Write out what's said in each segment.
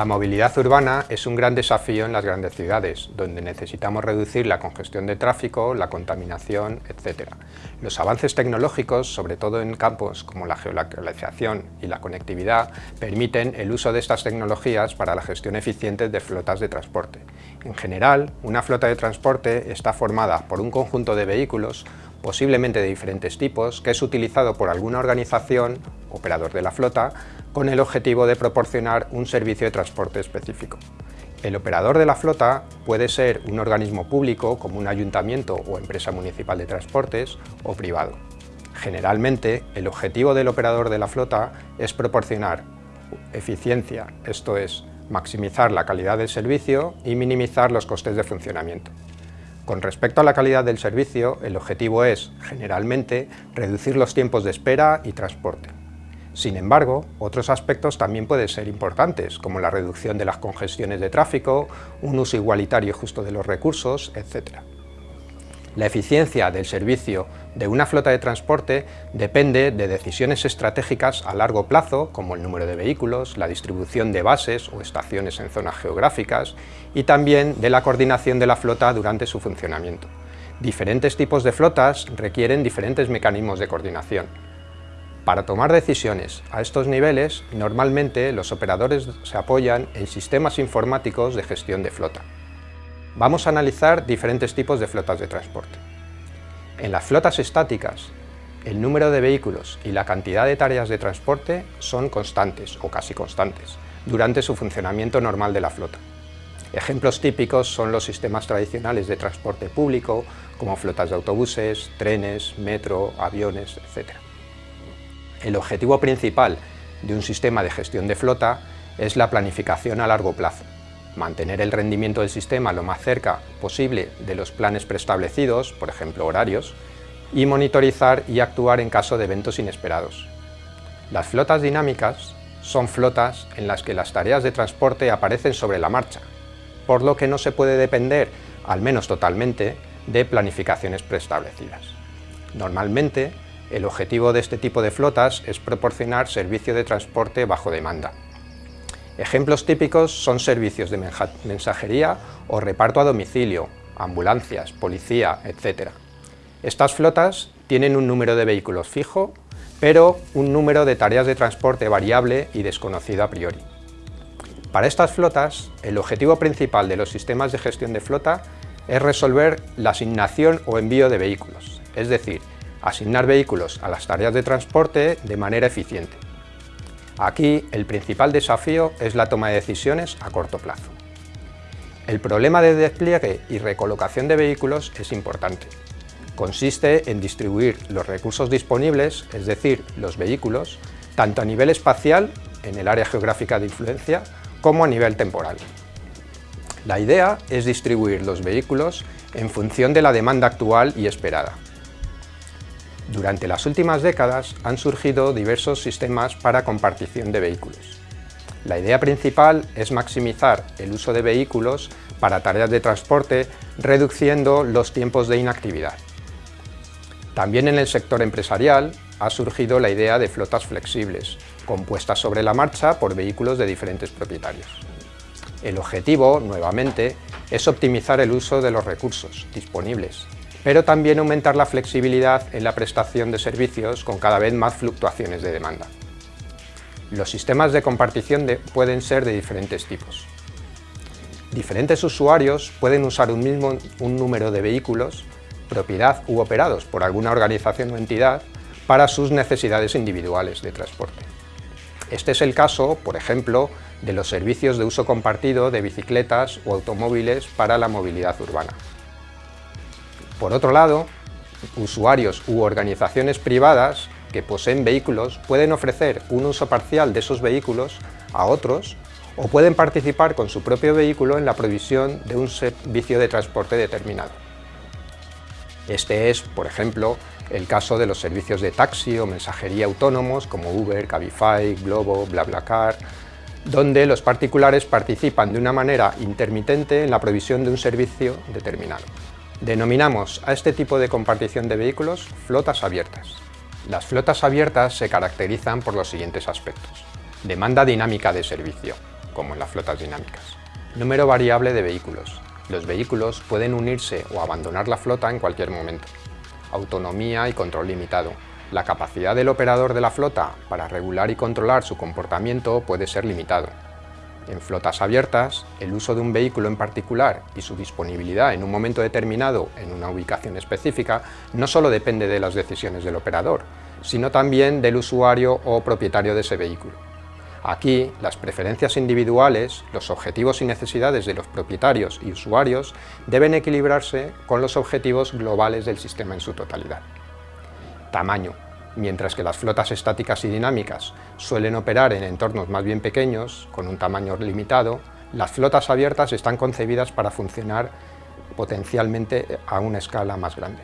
La movilidad urbana es un gran desafío en las grandes ciudades, donde necesitamos reducir la congestión de tráfico, la contaminación, etc. Los avances tecnológicos, sobre todo en campos como la geolocalización y la conectividad, permiten el uso de estas tecnologías para la gestión eficiente de flotas de transporte. En general, una flota de transporte está formada por un conjunto de vehículos posiblemente de diferentes tipos, que es utilizado por alguna organización, operador de la flota, con el objetivo de proporcionar un servicio de transporte específico. El operador de la flota puede ser un organismo público como un ayuntamiento o empresa municipal de transportes o privado. Generalmente, el objetivo del operador de la flota es proporcionar eficiencia, esto es, maximizar la calidad del servicio y minimizar los costes de funcionamiento. Con respecto a la calidad del servicio, el objetivo es, generalmente, reducir los tiempos de espera y transporte. Sin embargo, otros aspectos también pueden ser importantes, como la reducción de las congestiones de tráfico, un uso igualitario y justo de los recursos, etc. La eficiencia del servicio de una flota de transporte depende de decisiones estratégicas a largo plazo, como el número de vehículos, la distribución de bases o estaciones en zonas geográficas y también de la coordinación de la flota durante su funcionamiento. Diferentes tipos de flotas requieren diferentes mecanismos de coordinación. Para tomar decisiones a estos niveles, normalmente los operadores se apoyan en sistemas informáticos de gestión de flota. Vamos a analizar diferentes tipos de flotas de transporte. En las flotas estáticas, el número de vehículos y la cantidad de tareas de transporte son constantes o casi constantes durante su funcionamiento normal de la flota. Ejemplos típicos son los sistemas tradicionales de transporte público, como flotas de autobuses, trenes, metro, aviones, etc. El objetivo principal de un sistema de gestión de flota es la planificación a largo plazo, mantener el rendimiento del sistema lo más cerca posible de los planes preestablecidos, por ejemplo horarios, y monitorizar y actuar en caso de eventos inesperados. Las flotas dinámicas son flotas en las que las tareas de transporte aparecen sobre la marcha, por lo que no se puede depender, al menos totalmente, de planificaciones preestablecidas. Normalmente, el objetivo de este tipo de flotas es proporcionar servicio de transporte bajo demanda, Ejemplos típicos son servicios de mensajería o reparto a domicilio, ambulancias, policía, etc. Estas flotas tienen un número de vehículos fijo, pero un número de tareas de transporte variable y desconocido a priori. Para estas flotas, el objetivo principal de los sistemas de gestión de flota es resolver la asignación o envío de vehículos, es decir, asignar vehículos a las tareas de transporte de manera eficiente. Aquí el principal desafío es la toma de decisiones a corto plazo. El problema de despliegue y recolocación de vehículos es importante. Consiste en distribuir los recursos disponibles, es decir, los vehículos, tanto a nivel espacial, en el área geográfica de influencia, como a nivel temporal. La idea es distribuir los vehículos en función de la demanda actual y esperada, durante las últimas décadas han surgido diversos sistemas para compartición de vehículos. La idea principal es maximizar el uso de vehículos para tareas de transporte, reduciendo los tiempos de inactividad. También en el sector empresarial ha surgido la idea de flotas flexibles, compuestas sobre la marcha por vehículos de diferentes propietarios. El objetivo, nuevamente, es optimizar el uso de los recursos disponibles pero también aumentar la flexibilidad en la prestación de servicios con cada vez más fluctuaciones de demanda. Los sistemas de compartición pueden ser de diferentes tipos. Diferentes usuarios pueden usar un mismo un número de vehículos, propiedad u operados por alguna organización o entidad, para sus necesidades individuales de transporte. Este es el caso, por ejemplo, de los servicios de uso compartido de bicicletas o automóviles para la movilidad urbana. Por otro lado, usuarios u organizaciones privadas que poseen vehículos pueden ofrecer un uso parcial de esos vehículos a otros o pueden participar con su propio vehículo en la provisión de un servicio de transporte determinado. Este es, por ejemplo, el caso de los servicios de taxi o mensajería autónomos como Uber, Cabify, Globo, BlaBlaCar, donde los particulares participan de una manera intermitente en la provisión de un servicio determinado. Denominamos a este tipo de compartición de vehículos flotas abiertas. Las flotas abiertas se caracterizan por los siguientes aspectos. Demanda dinámica de servicio. como en las flotas dinámicas. Número variable de vehículos. Los vehículos pueden unirse o abandonar la flota en cualquier momento. Autonomía y control limitado. La capacidad del operador de la flota para regular y controlar su comportamiento puede ser limitado. En flotas abiertas, el uso de un vehículo en particular y su disponibilidad en un momento determinado en una ubicación específica no solo depende de las decisiones del operador, sino también del usuario o propietario de ese vehículo. Aquí, las preferencias individuales, los objetivos y necesidades de los propietarios y usuarios deben equilibrarse con los objetivos globales del sistema en su totalidad. Tamaño. Mientras que las flotas estáticas y dinámicas suelen operar en entornos más bien pequeños, con un tamaño limitado, las flotas abiertas están concebidas para funcionar potencialmente a una escala más grande.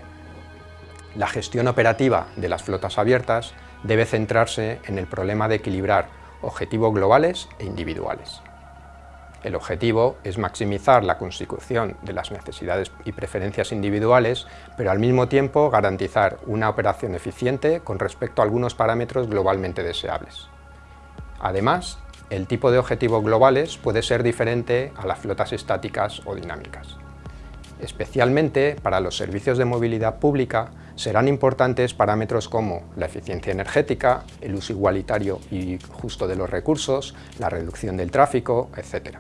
La gestión operativa de las flotas abiertas debe centrarse en el problema de equilibrar objetivos globales e individuales. El objetivo es maximizar la consecución de las necesidades y preferencias individuales, pero al mismo tiempo garantizar una operación eficiente con respecto a algunos parámetros globalmente deseables. Además, el tipo de objetivos globales puede ser diferente a las flotas estáticas o dinámicas. Especialmente para los servicios de movilidad pública serán importantes parámetros como la eficiencia energética, el uso igualitario y justo de los recursos, la reducción del tráfico, etc.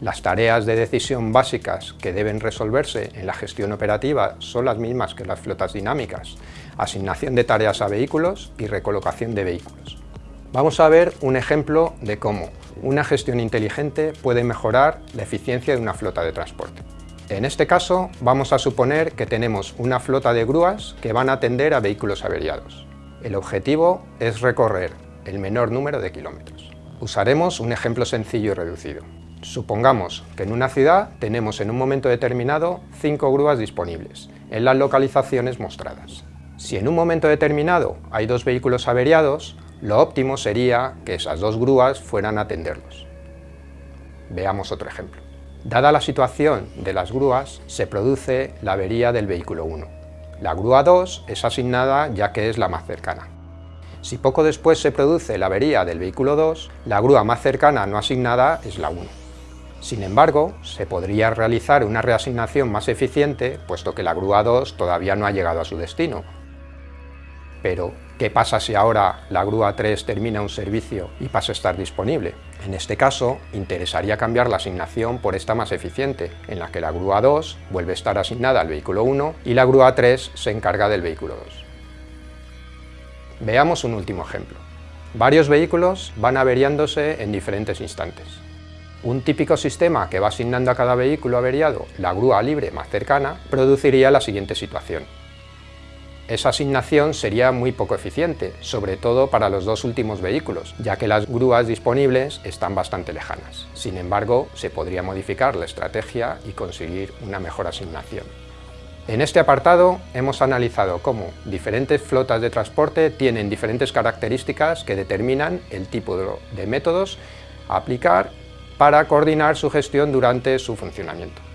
Las tareas de decisión básicas que deben resolverse en la gestión operativa son las mismas que las flotas dinámicas, asignación de tareas a vehículos y recolocación de vehículos. Vamos a ver un ejemplo de cómo una gestión inteligente puede mejorar la eficiencia de una flota de transporte. En este caso, vamos a suponer que tenemos una flota de grúas que van a atender a vehículos averiados. El objetivo es recorrer el menor número de kilómetros. Usaremos un ejemplo sencillo y reducido. Supongamos que en una ciudad tenemos en un momento determinado cinco grúas disponibles, en las localizaciones mostradas. Si en un momento determinado hay dos vehículos averiados, lo óptimo sería que esas dos grúas fueran a atenderlos. Veamos otro ejemplo. Dada la situación de las grúas, se produce la avería del vehículo 1. La grúa 2 es asignada ya que es la más cercana. Si poco después se produce la avería del vehículo 2, la grúa más cercana no asignada es la 1. Sin embargo, se podría realizar una reasignación más eficiente, puesto que la grúa 2 todavía no ha llegado a su destino. Pero, ¿qué pasa si ahora la grúa 3 termina un servicio y pasa a estar disponible? En este caso, interesaría cambiar la asignación por esta más eficiente, en la que la grúa 2 vuelve a estar asignada al vehículo 1 y la grúa 3 se encarga del vehículo 2. Veamos un último ejemplo. Varios vehículos van averiándose en diferentes instantes. Un típico sistema que va asignando a cada vehículo averiado la grúa libre más cercana produciría la siguiente situación esa asignación sería muy poco eficiente, sobre todo para los dos últimos vehículos, ya que las grúas disponibles están bastante lejanas. Sin embargo, se podría modificar la estrategia y conseguir una mejor asignación. En este apartado hemos analizado cómo diferentes flotas de transporte tienen diferentes características que determinan el tipo de métodos a aplicar para coordinar su gestión durante su funcionamiento.